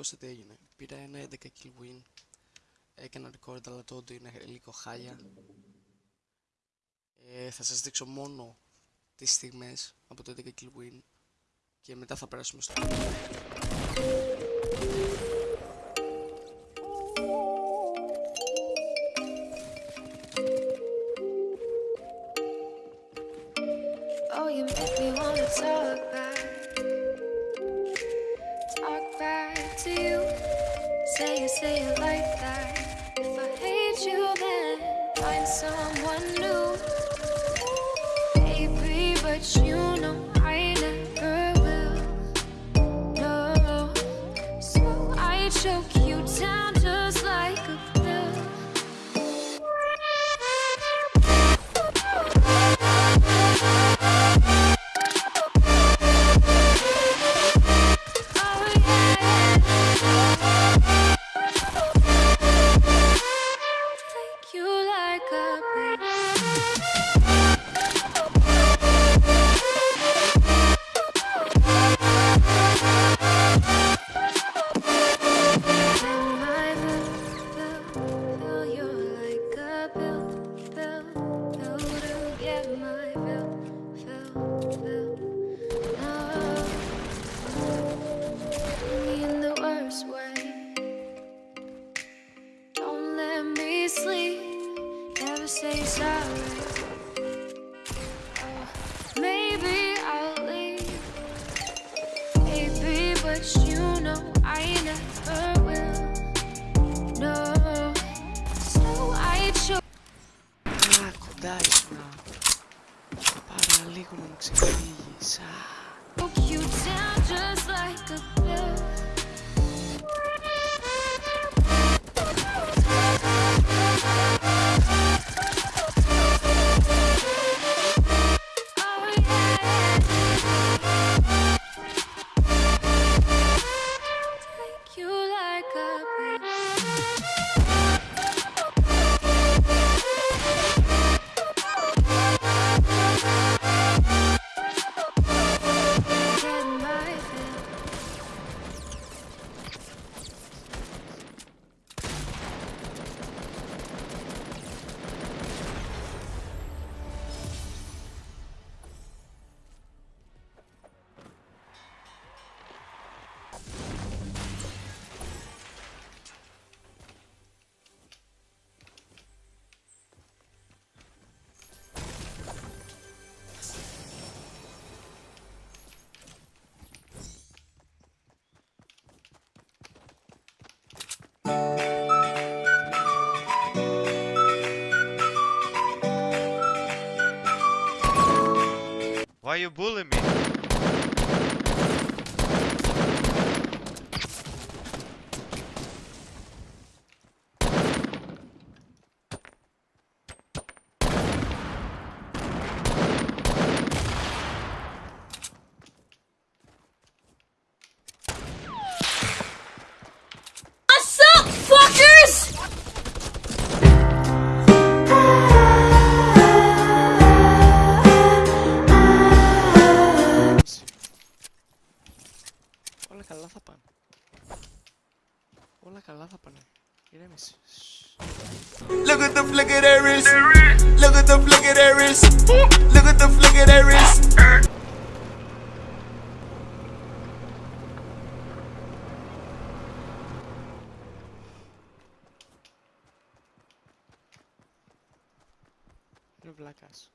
Ακούστε τι έγινε. Πήρα ένα 11 kill win. Έκανα record αλλά το audio είναι λίγο χάλια. Ε, θα σας δείξω μόνο τις στιγμές από το 11 kill win και μετά θα περάσουμε στο Oh, you make me wanna talk back. Talk Say it, like that. If I hate you, then find someone new. Baby, but you know I never will. No. So I choke λίγο να μου ξεφύγεις. You bully me? καλά θα πάνε. Ηρέμησε. Look at the flick of that wrist. Look at the flick of that wrist. Look at the flick of that wrist. Είναι βλάκας.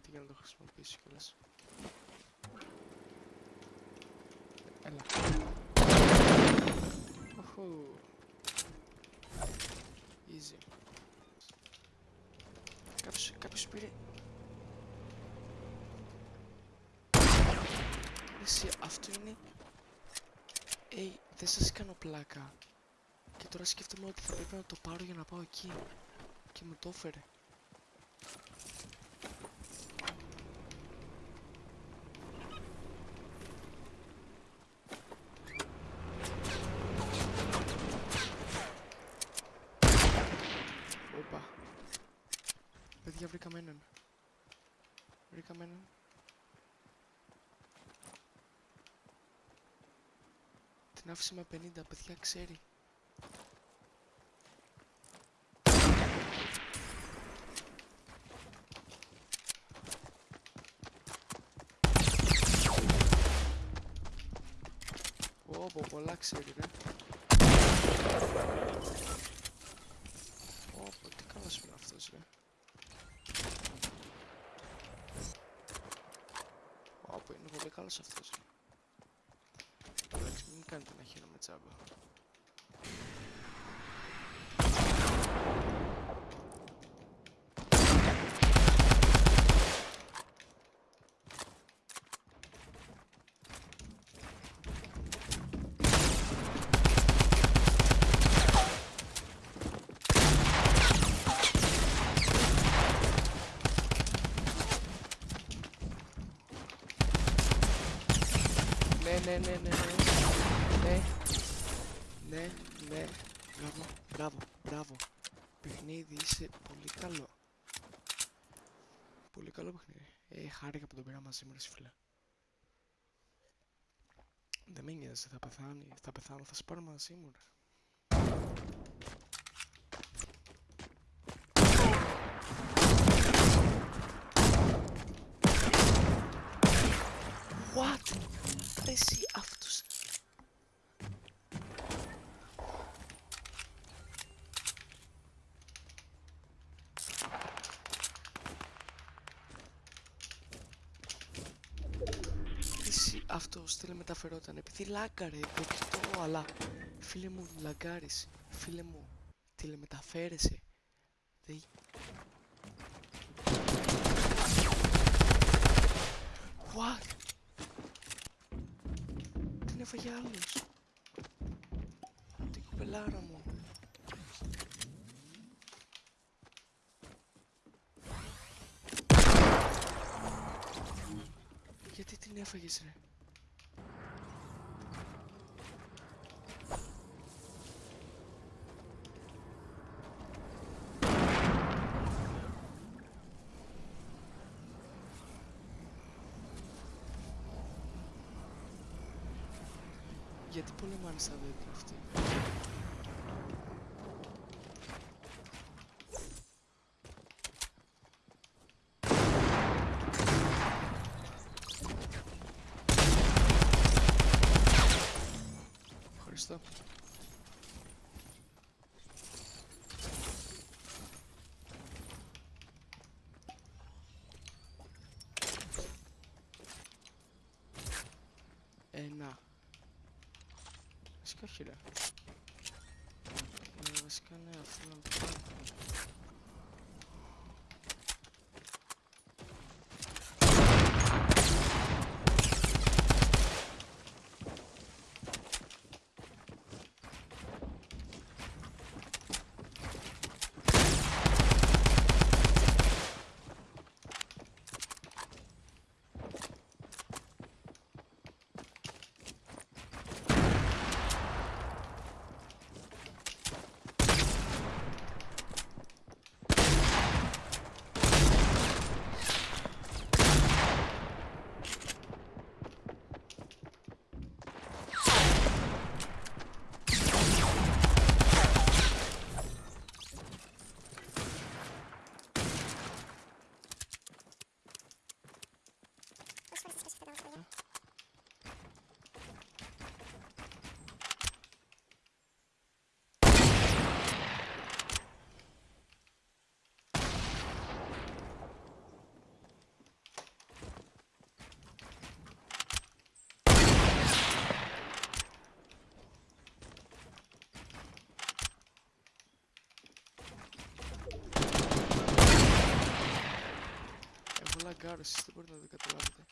Το βλέπω δεν πρόκειται για να το χρησιμοποιήσει κιόλας. Έλα. Οχου. Easy. Κάποιος, κάποιος πήρε... Εσύ, αυτό είναι... Ε, δεν σας κάνω πλάκα. Και τώρα σκέφτομαι ότι θα πρέπει να το πάρω για να πάω εκεί. Και μου το έφερε. Την άφησε με 50, παιδιά, ξέρει. Ω, πω, πολλά ξέρει, ρε. Ω, πω, τι καλός είναι αυτός, ρε. Ω, πω, είναι πολύ καλός αυτός, ρε. Εντάξει, μην κάνετε να χαίρομαι τσάμπα. Ναι, ναι, ναι, ναι, ναι. Ναι. Ναι, ναι. Μπράβο, μπράβο, μπράβο. Παιχνίδι, είσαι πολύ καλό. Πολύ καλό παιχνίδι. Ε, χάρηκα που τον πήρα μαζί μου, ρε φίλε. Δεν με νοιάζει, θα πεθάνει, θα πεθάνω, θα σε πάρω μαζί μου, ρε. What? Ρε εσύ αυτούς. Ρε Εσύ αυτός τηλεμεταφερόταν επειδή λάγκαρε, δεκτό, αλλά φίλε μου λαγκάρεις, φίλε μου τηλεμεταφέρεσαι. Δεν... What? Την έφαγε άλλος. Την κοπελάρα μου. Γιατί την έφαγες ρε; 7 polim var sadece etrafta. Βασικά όχι ρε. Ε, βασικά ναι, αυτό να το πάρω. Εγώ λαγκάρω, εσείς δεν μπορείτε να το καταλάβετε.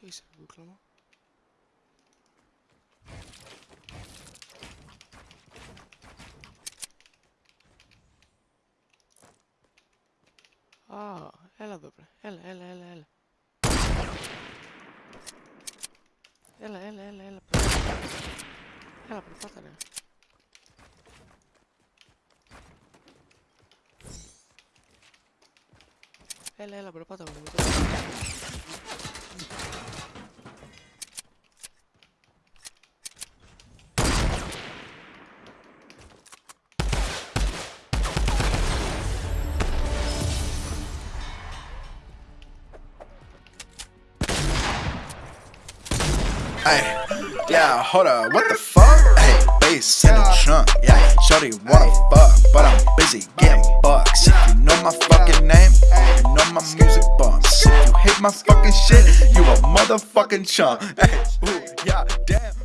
Please, Ravenclaw. Α, έλα εδώ πέρα. Έλα, έλα, έλα, έλα. Έλα, έλα, έλα, έλα. Έλα, προφάτα, ρε. Έλα, έλα, προπάτα μου. Hey, yeah, hold up, what the fuck? Hey, bass in the trunk, yeah, shorty wanna fuck, but I'm busy getting bucks. If you know my fucking name my music bumps. If you hate my fucking shit, you a motherfucking chump. Hey, ooh, yeah, damn,